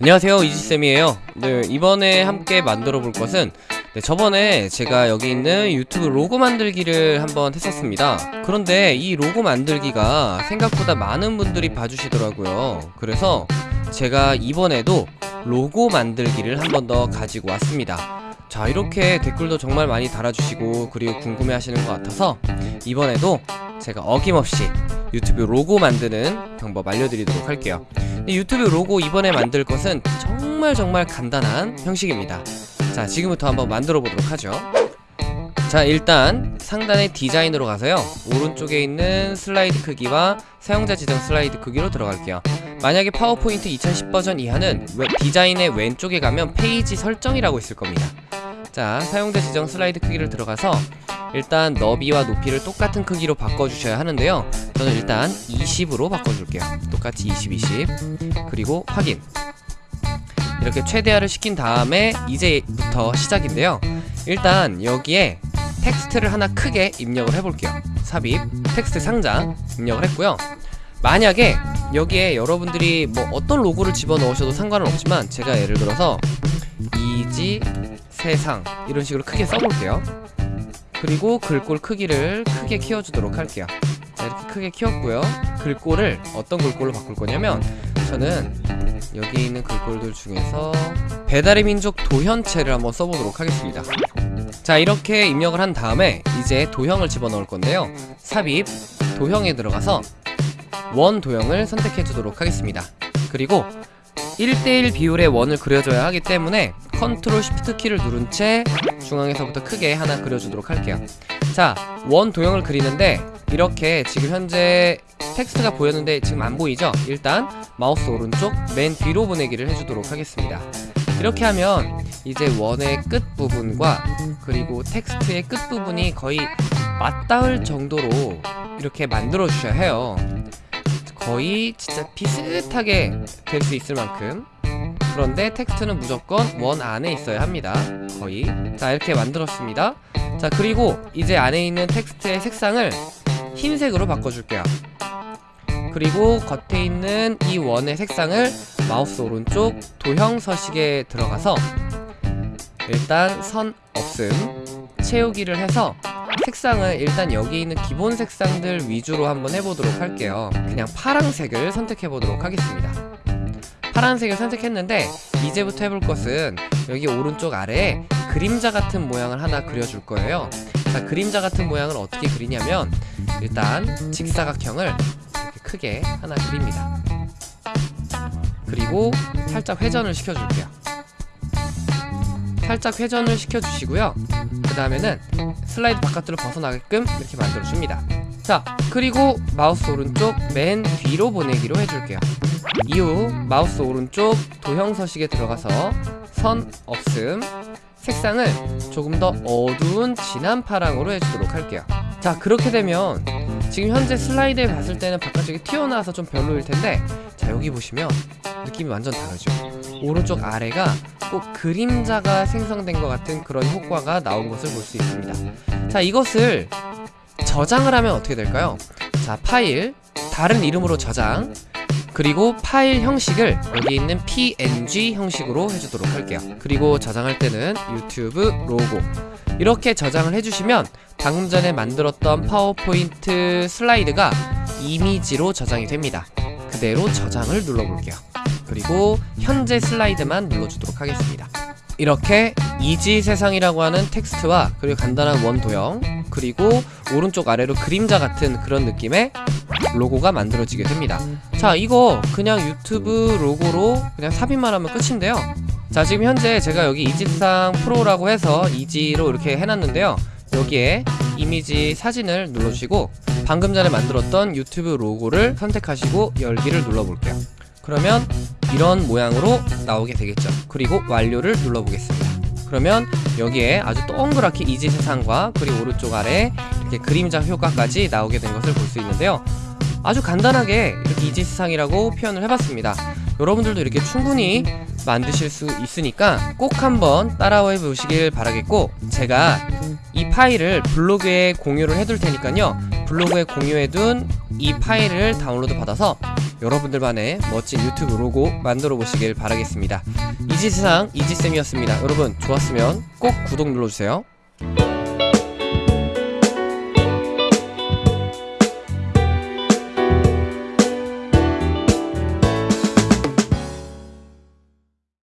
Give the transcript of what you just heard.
안녕하세요 이지쌤이에요. 네 이번에 함께 만들어 볼 것은 네, 저번에 제가 여기 있는 유튜브 로고 만들기를 한번 했었습니다. 그런데 이 로고 만들기가 생각보다 많은 분들이 봐주시더라고요. 그래서 제가 이번에도 로고 만들기를 한 번 더 가지고 왔습니다. 자 이렇게 댓글도 정말 많이 달아주시고 그리고 궁금해 하시는 것 같아서 이번에도 제가 어김없이 유튜브 로고 만드는 방법 알려드리도록 할게요. 이 유튜브 로고 이번에 만들 것은 정말 정말 간단한 형식입니다. 자 지금부터 한번 만들어 보도록 하죠. 자 일단 상단의 디자인으로 가서요. 오른쪽에 있는 슬라이드 크기와 사용자 지정 슬라이드 크기로 들어갈게요. 만약에 파워포인트 2010 버전 이하는 웨, 디자인의 왼쪽에 가면 페이지 설정이라고 있을 겁니다. 자 사용자 지정 슬라이드 크기를 들어가서 일단 너비와 높이를 똑같은 크기로 바꿔주셔야 하는데요 저는 일단 20으로 바꿔줄게요. 똑같이 20, 20 그리고 확인. 이렇게 최대화를 시킨 다음에 이제부터 시작인데요. 일단 여기에 텍스트를 하나 크게 입력을 해볼게요. 삽입 텍스트 상자 입력을 했고요. 만약에 여기에 여러분들이 뭐 어떤 로고를 집어넣으셔도 상관은 없지만 제가 예를 들어서 이지 세상 이런 식으로 크게 써볼게요. 그리고 글꼴 크기를 크게 키워주도록 할게요 자 이렇게 크게 키웠고요. 글꼴을 어떤 글꼴로 바꿀 거냐면 저는 여기 있는 글꼴들 중에서 배달의 민족 도현체를 한번 써보도록 하겠습니다. 자 이렇게 입력을 한 다음에 이제 도형을 집어넣을 건데요. 삽입 도형에 들어가서 원 도형을 선택해 주도록 하겠습니다. 그리고 1대1 비율의 원을 그려줘야 하기 때문에 control shift 키를 누른 채 중앙에서부터 크게 하나 그려주도록 할게요. 자 원 도형을 그리는데 이렇게 지금 현재 텍스트가 보였는데 지금 안 보이죠? 일단 마우스 오른쪽 맨 뒤로 보내기를 해주도록 하겠습니다. 이렇게 하면 이제 원의 끝부분과 그리고 텍스트의 끝부분이 거의 맞닿을 정도로 이렇게 만들어 주셔야 해요. 거의 진짜 비슷하게 될 수 있을 만큼. 그런데 텍스트는 무조건 원 안에 있어야 합니다. 거의. 자 이렇게 만들었습니다. 자 그리고 이제 안에 있는 텍스트의 색상을 흰색으로 바꿔줄게요. 그리고 겉에 있는 이 원의 색상을 마우스 오른쪽 도형 서식에 들어가서 일단 선 없음 채우기를 해서 색상을 일단 여기 있는 기본 색상들 위주로 한번 해보도록 할게요. 그냥 파랑색을 선택해 보도록 하겠습니다. 파란색을 선택했는데 이제부터 해볼 것은 여기 오른쪽 아래에 그림자 같은 모양을 하나 그려줄 거예요. 자 그림자 같은 모양을 어떻게 그리냐면 일단 직사각형을 크게 하나 그립니다. 그리고 살짝 회전을 시켜줄게요. 살짝 회전을 시켜주시고요. 그 다음에는 슬라이드 바깥으로 벗어나게끔 이렇게 만들어줍니다. 자 그리고 마우스 오른쪽 맨 뒤로 보내기로 해줄게요. 이후 마우스 오른쪽 도형 서식에 들어가서 선 없음 색상을 조금 더 어두운 진한 파랑으로 해주도록 할게요 자 그렇게 되면 지금 현재 슬라이드에 봤을 때는 바깥쪽이 튀어나와서 좀 별로일 텐데 자 여기 보시면 느낌이 완전 다르죠 오른쪽 아래가 꼭 그림자가 생성된 것 같은 그런 효과가 나온 것을 볼 수 있습니다 자 이것을 저장을 하면 어떻게 될까요? 자 파일 다른 이름으로 저장 그리고 파일 형식을 여기 있는 png 형식으로 해주도록 할게요. 그리고 저장할 때는 유튜브 로고. 이렇게 저장을 해주시면 방금 전에 만들었던 파워포인트 슬라이드가 이미지로 저장이 됩니다. 그대로 저장을 눌러볼게요. 그리고 현재 슬라이드만 눌러주도록 하겠습니다. 이렇게 이지 세상이라고 하는 텍스트와 그리고 간단한 원 도형 그리고 오른쪽 아래로 그림자 같은 그런 느낌의 로고가 만들어지게 됩니다. 자 이거 그냥 유튜브 로고로 그냥 삽입만 하면 끝인데요. 자 지금 현재 제가 여기 이지상 프로라고 해서 이지로 이렇게 해놨는데요. 여기에 이미지 사진을 눌러주시고 방금 전에 만들었던 유튜브 로고를 선택하시고 열기를 눌러볼게요. 그러면 이런 모양으로 나오게 되겠죠. 그리고 완료를 눌러보겠습니다 그러면 여기에 아주 동그랗게 이지 세상과 그리고 오른쪽 아래 이렇게 그림자 효과까지 나오게 된 것을 볼 수 있는데요. 아주 간단하게 이렇게 이지 세상이라고 표현을 해봤습니다. 여러분들도 이렇게 충분히 만드실 수 있으니까 꼭 한번 따라해 보시길 바라겠고 제가 이 파일을 블로그에 공유를 해둘 테니까요. 블로그에 공유해둔 이 파일을 다운로드 받아서 여러분들만의 멋진 유튜브 로고 만들어 보시길 바라겠습니다. 이지세상 이지쌤이었습니다. 여러분 좋았으면 꼭 구독 눌러주세요.